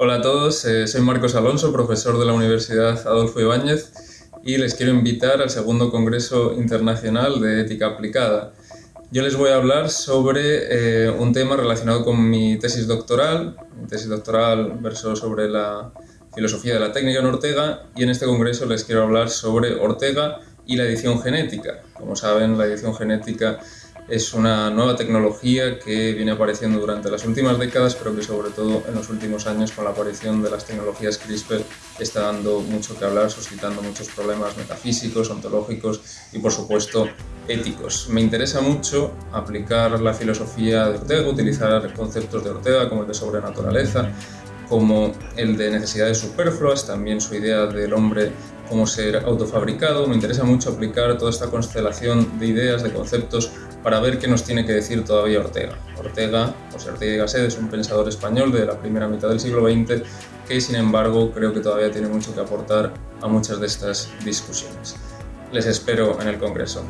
Hola a todos, eh, soy Marcos Alonso, profesor de la Universidad Adolfo Ibáñez y les quiero invitar al segundo Congreso Internacional de Ética Aplicada. Yo les voy a hablar sobre eh, un tema relacionado con mi tesis doctoral. Mi tesis doctoral versó sobre la filosofía de la técnica en Ortega y en este congreso les quiero hablar sobre Ortega y la edición genética. Como saben, la edición genética es una nueva tecnología que viene apareciendo durante las últimas décadas, pero que sobre todo en los últimos años con la aparición de las tecnologías CRISPR está dando mucho que hablar, suscitando muchos problemas metafísicos, ontológicos y por supuesto éticos. Me interesa mucho aplicar la filosofía de Ortega, utilizar conceptos de Ortega como el de sobrenaturaleza, como el de necesidades superfluas, también su idea del hombre como ser autofabricado. Me interesa mucho aplicar toda esta constelación de ideas, de conceptos, para ver qué nos tiene que decir todavía Ortega. Ortega, José Ortega y Gasset, es un pensador español de la primera mitad del siglo XX que, sin embargo, creo que todavía tiene mucho que aportar a muchas de estas discusiones. Les espero en el Congreso.